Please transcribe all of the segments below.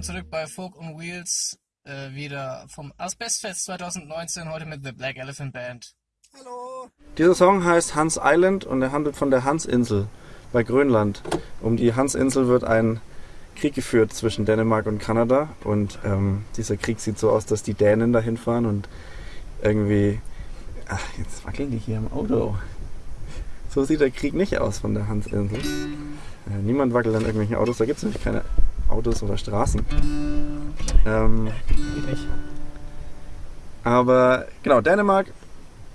willkommen zurück bei Folk on Wheels. Äh, wieder vom Asbestfest 2019, heute mit The Black Elephant Band. Hallo! Dieser Song heißt Hans Island und er handelt von der Hansinsel bei Grönland. Um die Hansinsel wird ein Krieg geführt zwischen Dänemark und Kanada und ähm, dieser Krieg sieht so aus, dass die Dänen dahin fahren und irgendwie. Ach, jetzt wackeln die hier im Auto. So sieht der Krieg nicht aus von der Hansinsel. Äh, niemand wackelt an irgendwelchen Autos, da gibt es nämlich keine Autos oder Straßen. Ähm, aber genau, Dänemark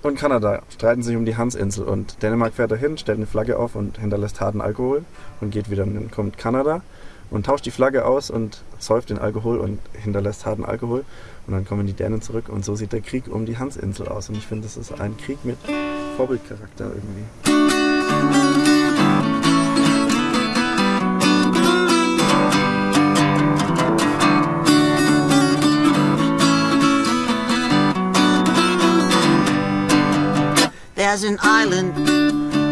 und Kanada streiten sich um die Hansinsel und Dänemark fährt dahin, stellt eine Flagge auf und hinterlässt harten Alkohol und geht wieder. Dann kommt Kanada und tauscht die Flagge aus und säuft den Alkohol und hinterlässt harten Alkohol. Und dann kommen die Dänen zurück und so sieht der Krieg um die Hansinsel aus. Und ich finde, das ist ein Krieg mit Vorbildcharakter irgendwie. There's an island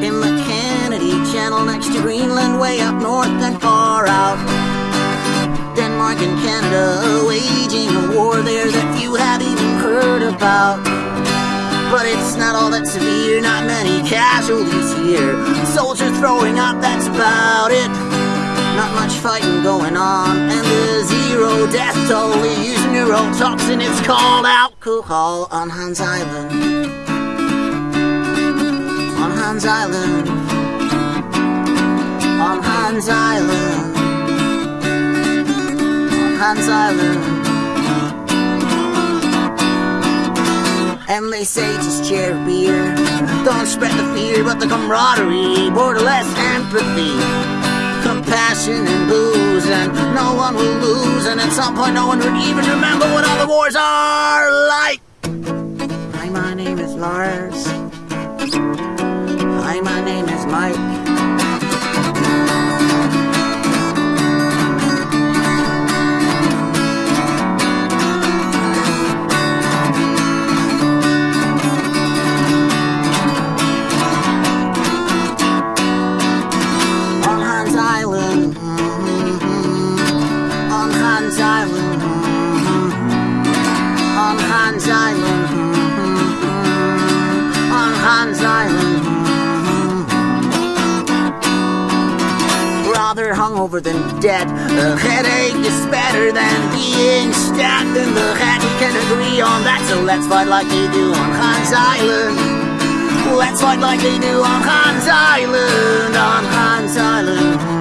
in the Kennedy Channel next to Greenland, way up north and far out. Denmark and Canada waging a war there that you have even heard about. But it's not all that severe, not many casualties here. Soldiers throwing up, that's about it. Not much fighting going on, and the zero death toll is neurotoxin. It's called alcohol on Hans Island. Hans Island. On Hans Island. On Hans Island. And they say just share beer. Don't spread the fear, but the camaraderie. Borderless empathy. Compassion and booze, and no one will lose. And at some point, no one would even remember what all the wars are like. Hungover than dead. A headache is better than being stabbed in the. We can agree on that, so let's fight like they do on Hans Island. Let's fight like they do on Hans Island, on Hans Island.